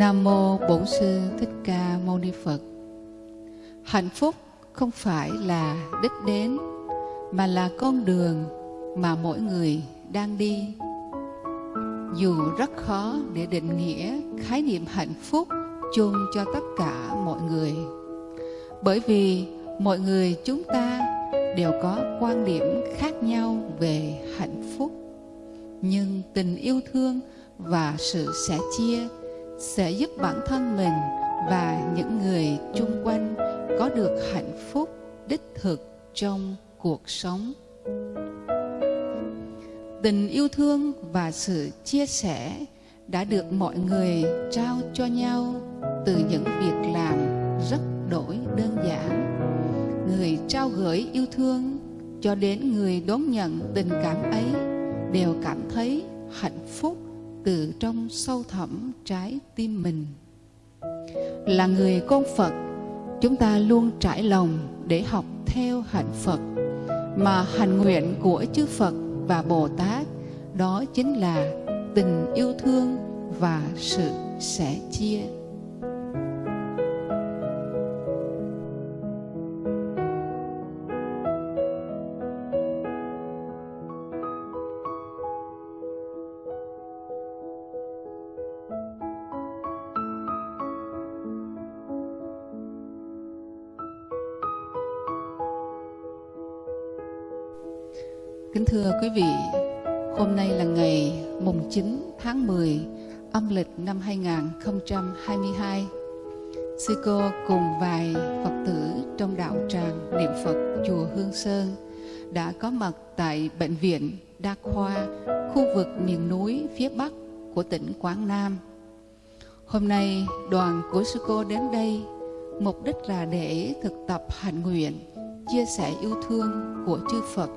Nam mô Bổn sư Thích Ca Mâu Ni Phật. Hạnh phúc không phải là đích đến, mà là con đường mà mỗi người đang đi. Dù rất khó để định nghĩa khái niệm hạnh phúc chung cho tất cả mọi người. Bởi vì mọi người chúng ta đều có quan điểm khác nhau về hạnh phúc. Nhưng tình yêu thương và sự sẻ chia sẽ giúp bản thân mình và những người chung quanh có được hạnh phúc đích thực trong cuộc sống. Tình yêu thương và sự chia sẻ đã được mọi người trao cho nhau từ những việc làm rất đổi đơn giản. Người trao gửi yêu thương cho đến người đón nhận tình cảm ấy đều cảm thấy hạnh phúc từ trong sâu thẳm trái tim mình. Là người con phật, chúng ta luôn trải lòng để học theo hạnh phật, mà hành nguyện của chư phật và bồ tát, đó chính là tình yêu thương và sự sẻ chia. Kính thưa quý vị, hôm nay là ngày mùng 9 tháng 10 âm lịch năm 2022. Sư cô cùng vài Phật tử trong đạo tràng niệm Phật chùa Hương Sơn đã có mặt tại Bệnh viện Đa khoa khu vực miền núi phía Bắc của tỉnh Quảng Nam. Hôm nay đoàn của sư cô đến đây mục đích là để thực tập hạnh nguyện chia sẻ yêu thương của chư Phật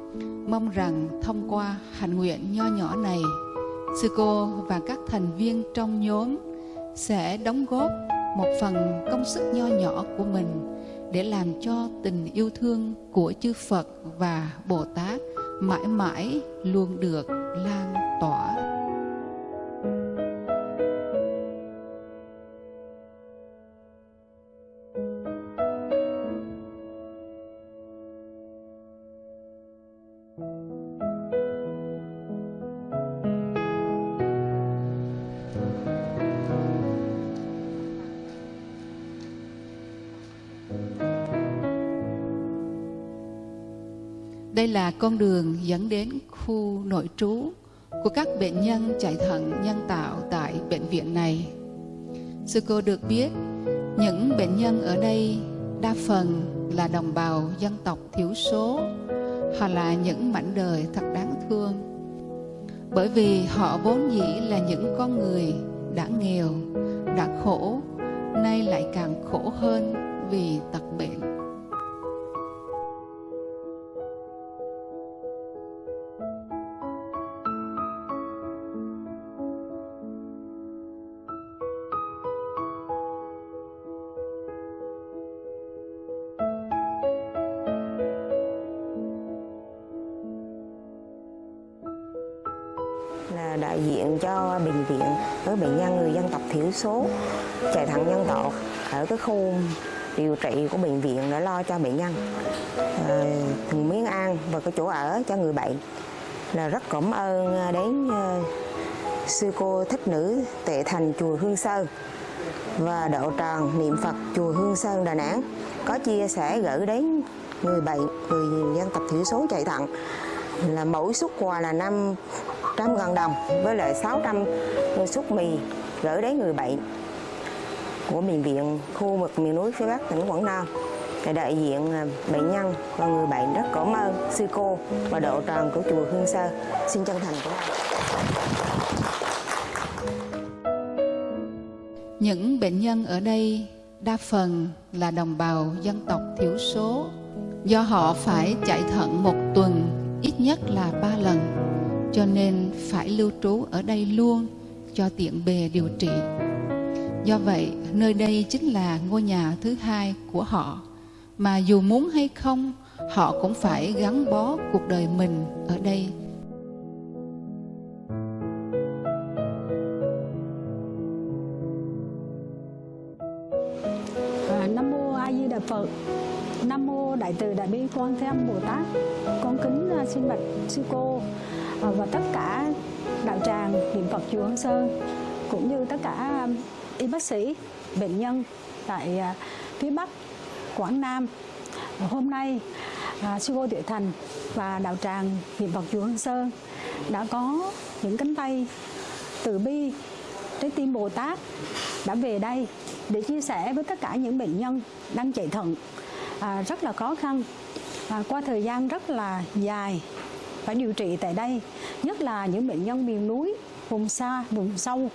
mong rằng thông qua hành nguyện nho nhỏ này, sư cô và các thành viên trong nhóm sẽ đóng góp một phần công sức nho nhỏ của mình để làm cho tình yêu thương của chư Phật và Bồ Tát mãi mãi luôn được lan tỏa. Đây là con đường dẫn đến khu nội trú của các bệnh nhân chạy thận nhân tạo tại bệnh viện này. Sư cô được biết, những bệnh nhân ở đây đa phần là đồng bào dân tộc thiểu số hoặc là những mảnh đời thật đáng thương. Bởi vì họ vốn dĩ là những con người đã nghèo, đã khổ, nay lại càng khổ hơn vì tật bệnh. diện cho bệnh viện, với bệnh nhân, người dân tộc thiểu số, chạy thận nhân tạo ở cái khu điều trị của bệnh viện để lo cho bệnh nhân. Ờ, Từng miếng ăn và cái chỗ ở cho người bệnh là rất cảm ơn ờ, đến ờ, sư cô thích nữ tệ thành chùa Hương Sơn và đạo tràng niệm Phật chùa Hương Sơn Đà Nẵng có chia sẻ gửi đến người bệnh, người dân tộc thiểu số chạy thận là mỗi xuất quà là năm 100.000 đồng với lại 600 suất mì gửi đến người bệnh của bệnh viện khu vực miền núi phía Bắc tỉnh Quảng Nam để đại diện à, bệnh nhân và người bệnh rất cảm ơn sư cô và độ tròn của chùa Hương Sơ. Xin chân thành của anh. Những bệnh nhân ở đây đa phần là đồng bào dân tộc thiểu số, do họ phải chạy thận một tuần, ít nhất là ba lần cho nên phải lưu trú ở đây luôn cho tiện bề điều trị. Do vậy, nơi đây chính là ngôi nhà thứ hai của họ, mà dù muốn hay không, họ cũng phải gắn bó cuộc đời mình ở đây. Nam mô A Di Đà Phật. Nam mô Đại từ Đại bi Quan Thế Âm Bồ Tát. Con kính à, xin bạch sư cô Ờ, và tất cả đạo tràng niệm Phật chùa Hương Sơn cũng như tất cả um, y bác sĩ bệnh nhân tại à, phía Bắc Quảng Nam. Hôm nay à, sư cô Tuệ Thành và đạo tràng niệm Phật chùa Hương Sơn đã có những cánh tay từ bi trái tim Bồ Tát đã về đây để chia sẻ với tất cả những bệnh nhân đang chạy thận à, rất là khó khăn à, qua thời gian rất là dài phải điều trị tại đây nhất là những bệnh nhân miền núi vùng xa vùng sâu.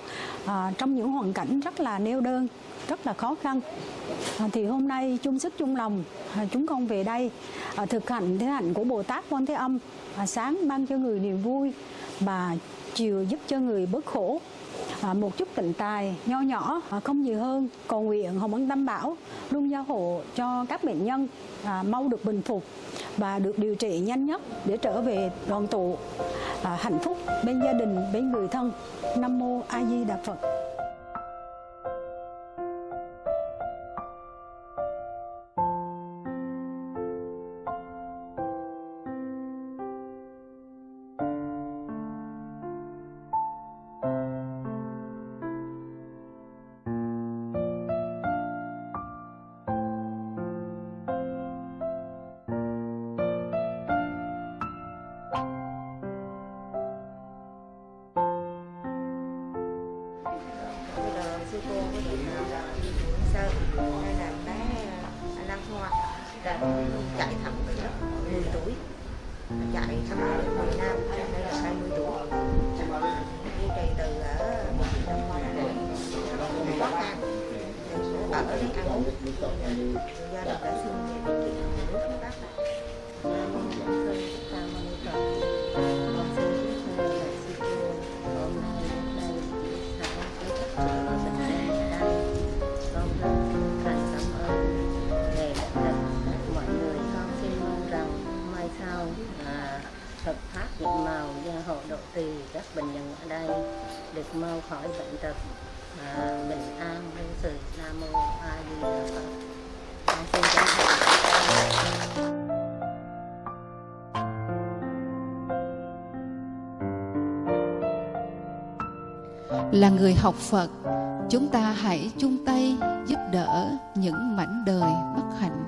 À, trong những hoàn cảnh rất là neo đơn rất là khó khăn. À, thì hôm nay chung sức chung lòng à, chúng con về đây à, thực hành thế hạnh của Bồ Tát Quan Thế Âm à, sáng mang cho người niềm vui và chiều giúp cho người bớt khổ. À, một chút tịnh tài nho nhỏ à, không nhiều hơn cầu nguyện hồng ân tam bảo luôn gia hộ cho các bệnh nhân à, mau được bình phục và được điều trị nhanh nhất để trở về đoàn tụ à, hạnh phúc bên gia đình bên người thân. Nam mô a di đà phật. À, chạy thẳng từ lớp 10 tuổi. Chạy thăm miền Nam đây là 20 tuổi. Đi trì từ à, ở một năm qua rồi khó khăn ở đây ăn uống. Gia đình đã xin về các bệnh nhân ở đây được mau khỏi bệnh tật à, bình an vô sự nam mô a di đà phật. Con xin chân thành là người học Phật chúng ta hãy chung tay giúp đỡ những mảnh đời bất hạnh.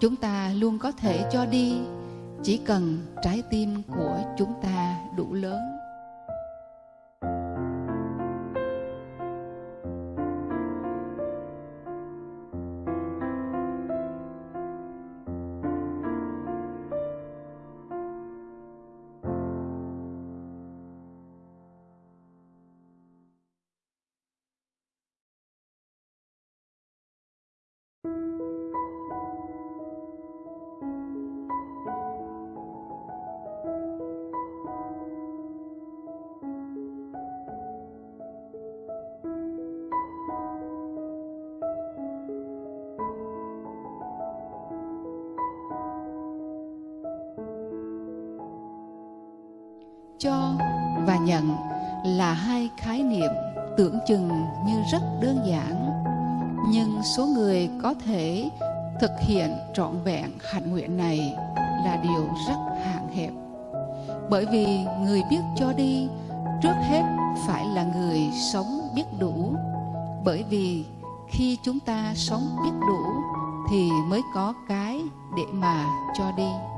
Chúng ta luôn có thể cho đi chỉ cần trái tim của chúng ta đủ lớn. Cho và nhận là hai khái niệm tưởng chừng như rất đơn giản. Nhưng số người có thể thực hiện trọn vẹn hạnh nguyện này là điều rất hạn hẹp. Bởi vì người biết cho đi, trước hết phải là người sống biết đủ. Bởi vì khi chúng ta sống biết đủ thì mới có cái để mà cho đi.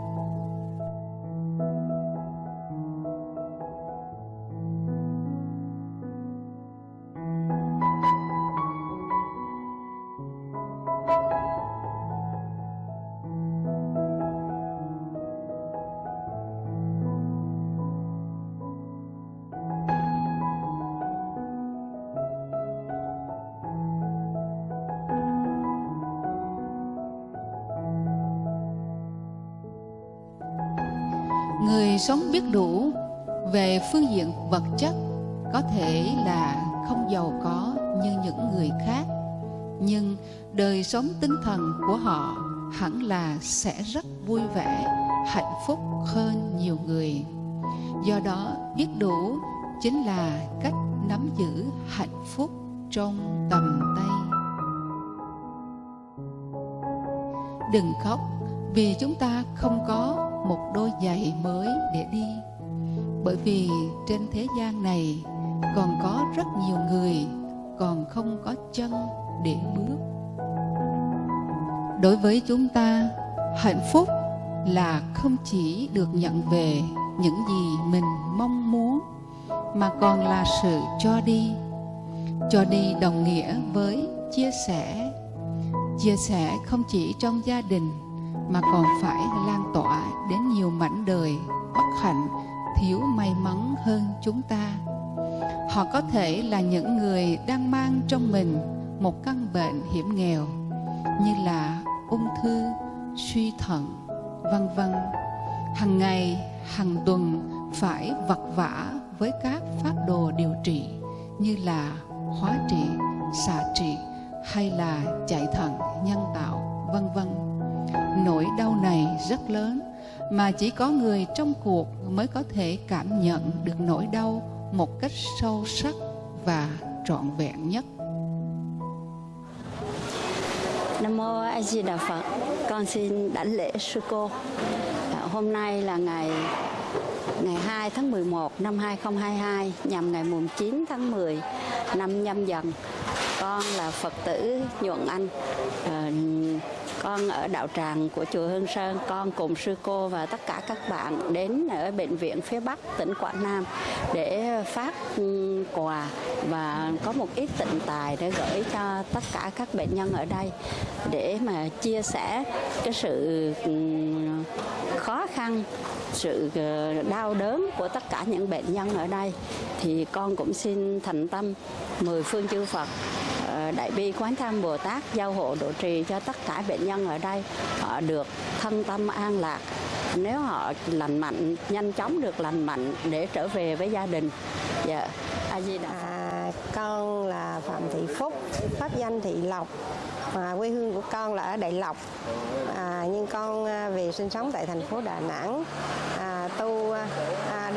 Sống biết đủ về phương diện vật chất, có thể là không giàu có như những người khác, nhưng đời sống tinh thần của họ hẳn là sẽ rất vui vẻ, hạnh phúc hơn nhiều người. Do đó, biết đủ chính là cách nắm giữ hạnh phúc trong tầm tay. Đừng khóc vì chúng ta không có một đôi giày mới để đi. Bởi vì trên thế gian này còn có rất nhiều người còn không có chân để bước. Đối với chúng ta, hạnh phúc là không chỉ được nhận về những gì mình mong muốn, mà còn là sự cho đi. Cho đi đồng nghĩa với chia sẻ. Chia sẻ không chỉ trong gia đình mà còn phải lan tỏa đến nhiều mảnh đời bất hạnh, thiếu may mắn hơn chúng ta. Họ có thể là những người đang mang trong mình một căn bệnh hiểm nghèo, như là ung thư, suy thận, vân vân. Hàng ngày hàng tuần phải vật vã với các pháp đồ điều trị, như là hóa trị, xạ trị hay là chạy thận, nhân tạo, vân vân nỗi đau này rất lớn, mà chỉ có người trong cuộc mới có thể cảm nhận được nỗi đau một cách sâu sắc và trọn vẹn nhất Nam mô A Di Đà Phật. Con xin đảnh lễ sư cô. À, hôm nay là ngày ngày 2 tháng 11 năm 2022 nhằm ngày mùng 9 tháng 10 năm nhâm dần. Con là Phật tử Nhuận Anh. À, con ở đạo tràng của chùa Hương Sơn, con cùng sư cô và tất cả các bạn đến ở bệnh viện phía Bắc tỉnh Quảng Nam để phát ừ, quà và có một ít tịnh tài để gửi cho tất cả các bệnh nhân ở đây để mà chia sẻ cái sự ừ, khó khăn sự ờ, đau đớn của tất cả những bệnh nhân ở đây thì con cũng xin thành tâm mười phương chư Phật đại bi quán tham Bồ Tát giao hộ độ trì cho tất cả bệnh nhân ở đây họ được thân tâm an lạc nếu họ lành mạnh nhanh chóng được lành mạnh để trở về với gia đình dạ a di đà À, con là Phạm Thị Phúc, pháp danh Thị Lộc. À, quê hương của con là ở Đại Lộc. À, nhưng con à, về sinh sống tại thành phố Đà Nẵng. À, tu à,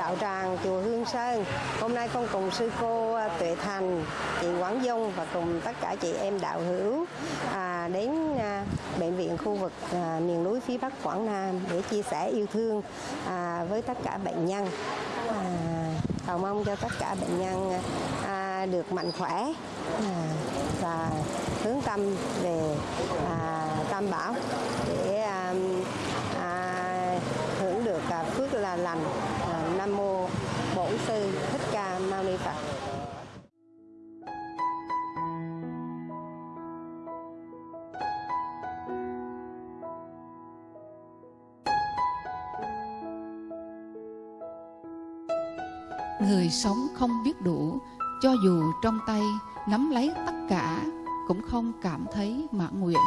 đạo tràng chùa Hương Sơn. Hôm nay con cùng sư cô à, Tuệ Thành, chị Quảng Dung và cùng tất cả chị em đạo hữu à, đến à, bệnh viện khu vực à, miền núi phía Bắc Quảng Nam để chia sẻ yêu thương à, với tất cả bệnh nhân. À, cầu mong cho tất cả bệnh nhân à, được mạnh khỏe à, và hướng tâm về à, tam bảo để à, à, hưởng được à, phước là lành à, bổn sư thích ca mâu ni phật. Người sống không biết đủ, cho dù trong tay nắm lấy tất cả, cũng không cảm thấy mãn nguyện.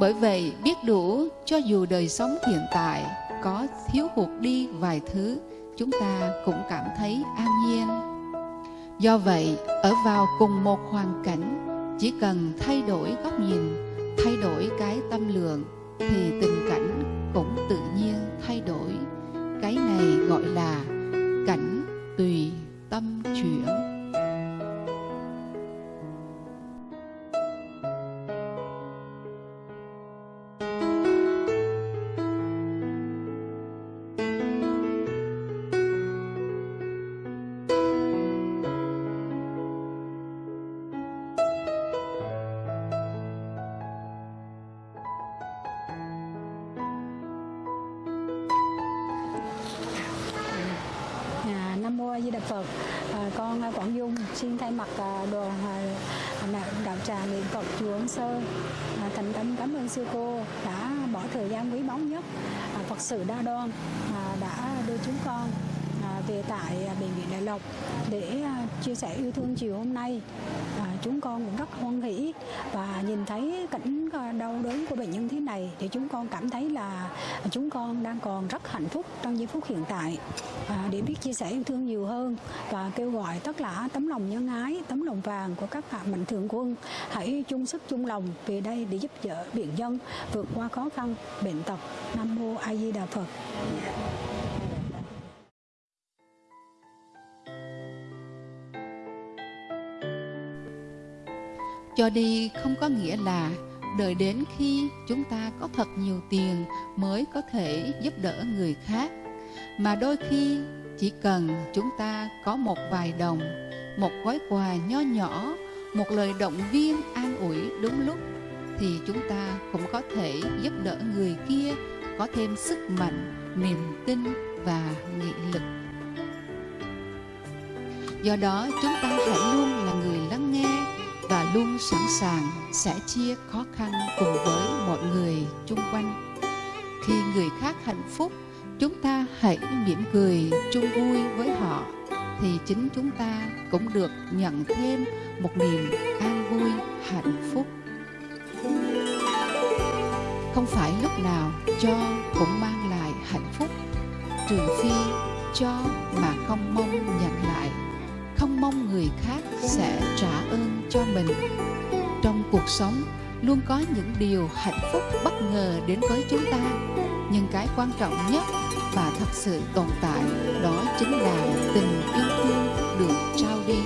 Bởi vậy, biết đủ, cho dù đời sống hiện tại có thiếu hụt đi vài thứ chúng ta cũng cảm thấy an nhiên. Do vậy, ở vào cùng một hoàn cảnh, chỉ cần thay đổi góc nhìn, thay đổi cái tâm lượng, thì tình cảnh cũng tự nhiên thay đổi. Cái này gọi là cảnh tùy tâm chuyển. Phật. À, con à, Quảng Dung xin thay mặt à, đoàn à, đạo, đạo tràng niệm Phật chùa Ân Sơn à, thành tâm cảm ơn sư cô đã bỏ thời gian quý báu nhất à, Phật sự đa đoan à, đã đưa chúng con à, về tại à, bệnh viện Đại Lộc để à, chia sẻ yêu thương chiều hôm nay. Chúng con cũng rất hoan hỷ và nhìn thấy cảnh ờ, đau đớn của bệnh nhân thế này thì chúng con cảm thấy là chúng con đang còn rất hạnh phúc trong giây phút hiện tại à, để biết chia sẻ yêu thương nhiều hơn và kêu gọi tất cả tấm lòng nhân ái, tấm lòng vàng của các bạn mạnh thường quân hãy chung sức chung lòng về đây để giúp đỡ bệnh nhân vượt qua khó khăn, bệnh tật. Nam mô A Di Đà Phật. Cho đi không có nghĩa là đợi đến khi chúng ta có thật nhiều tiền mới có thể giúp đỡ người khác. Mà đôi khi chỉ cần chúng ta có một vài đồng, một gói quà nho nhỏ, một lời động viên an ủi đúng lúc thì chúng ta cũng có thể giúp đỡ người kia có thêm sức mạnh, niềm tin và nghị lực. Do đó, chúng ta hãy luôn là người và luôn sẵn sàng sẻ chia khó khăn cùng với mọi người chung quanh. Khi người khác hạnh phúc, chúng ta hãy mỉm cười chung vui với họ, thì chính chúng ta cũng được nhận thêm một niềm an vui, hạnh phúc. Không phải lúc nào cho cũng mang lại hạnh phúc, trừ phi cho mà không mong nhận lại mong người khác sẽ trả ơn cho mình. Trong cuộc sống, luôn có những điều hạnh phúc bất ngờ đến với chúng ta. Nhưng cái quan trọng nhất và thật sự tồn tại đó chính là tình yêu thương được trao đi.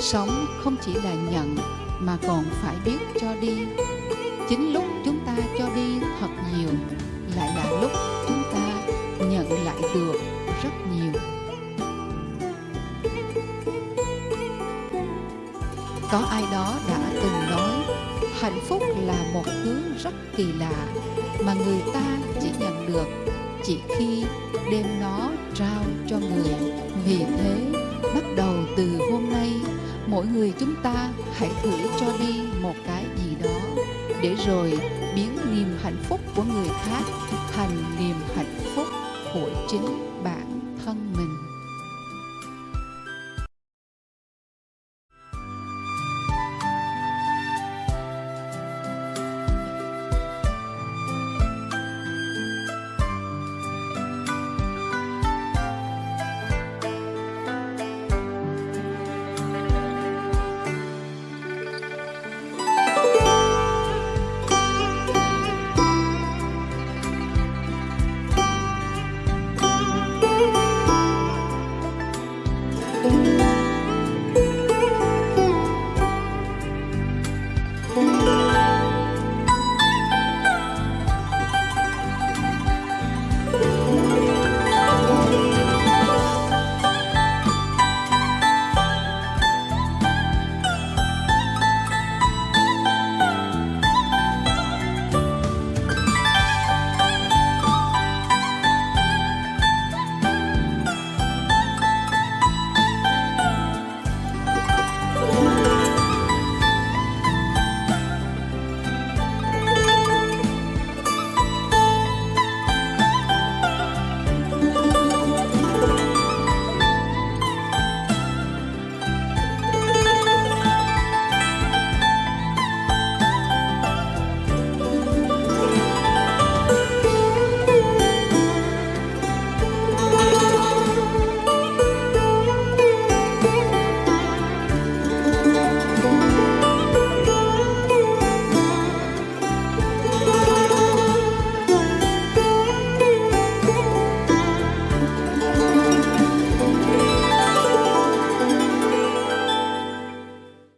Sống không chỉ là nhận mà còn phải biết cho đi. Chính lúc chúng ta cho đi thật nhiều kỳ lạ mà người ta chỉ nhận được chỉ khi đem nó trao cho người. Vì thế, bắt đầu từ hôm nay, mỗi người chúng ta hãy thử cho đi một cái gì đó để rồi biến niềm hạnh phúc của người khác thành niềm hạnh phúc của chính mình